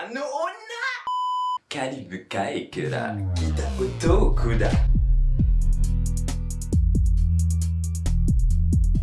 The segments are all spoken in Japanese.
あの女。カリブ海から来た男だ。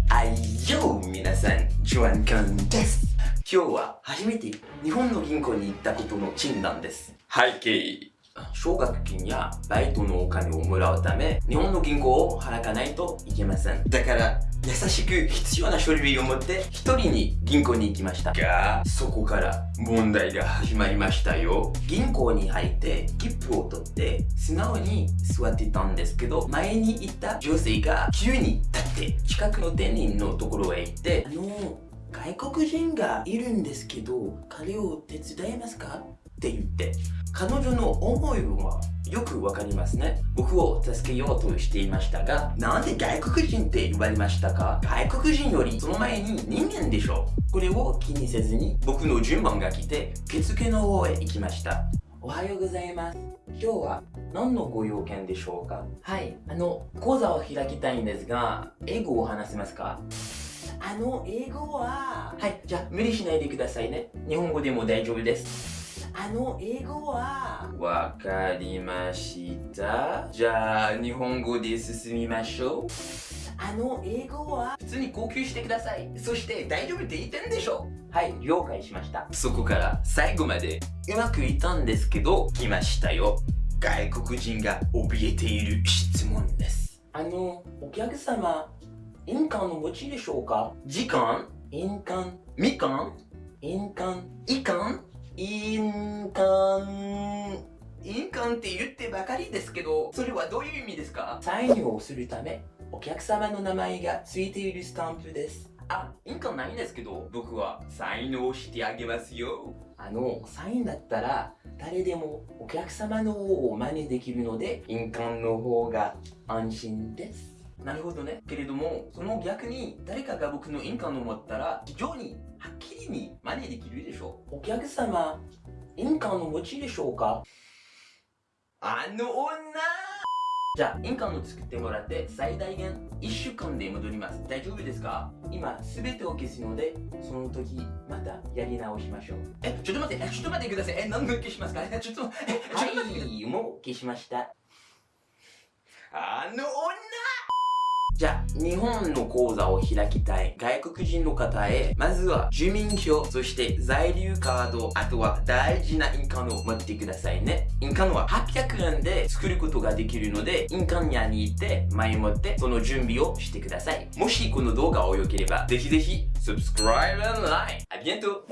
あいよ皆さん。ジョアンカンです。今日は初めて日本の銀行に行ったことの診断です。背景奨学金やバイトのお金をもらうため日本の銀行を払かないといけません。だから優しく必要な書類を持って一人に銀行に行きました。がそこから問題が始まりましたよ。銀行に入って切符を取って素直に座ってたんですけど前にいた女性が急に立って近くの店員のところへ行ってあの外国人がいるんですけど彼を手伝えますか？って言って。彼女の思いはよくわかりますね。僕を助けようとしていましたがなんで外国人って言われましたか？外国人よりその前に人間でしょこれを気にせずに僕の順番が来て受付の方へ行きました。おはようございます。今日は何のご用件でしょうか？はいあの講座を開きたいんですが英語を話せますか？あの英語は？はいじゃあ無理しないでくださいね。日本語でも大丈夫ですあの英語は？わかりました。じゃあ日本語で進みましょう。あの英語は？普通に号泣してください。そして大丈夫って言ってんでしょはい了解しました。そこから最後までうまくいったんですけど来ましたよ。外国人が怯えている質問です。あのお客様印鑑の持ちでしょうか？時間？印鑑？みかん？印鑑いかん？印鑑印鑑って言ってばかりですけどそれはどういう意味ですか？サインをするためお客様の名前がついているスタンプです。あ、印鑑ないんですけど僕はサインをしてあげますよ。あのサインだったら誰でもお客様の方を真似できるので印鑑の方が安心ですなるほどね。けれども、その逆に誰かが僕の印鑑を持ったら非常にはっきりに真似できるでしょ？う。お客様、印鑑の持ちでしょうか？あの女じゃあ、印鑑を作ってもらって最大限1週間で戻ります。大丈夫ですか？今、すべてを消すので、その時、またやり直しましょう。え、ちょっと待って、え、ちょっと待ってください。え、何度消しますか？え、ちょっと、え、はい、もう消しました。あの女じゃあ、日本の口座を開きたい外国人の方へ、まずは住民票、そして在留カード、あとは大事な印鑑を持ってくださいね。印鑑は800円で作ることができるので、印鑑屋に行って前もってその準備をしてください。もしこの動画を良ければ、ぜひぜひ、subscribe and like! ありがとう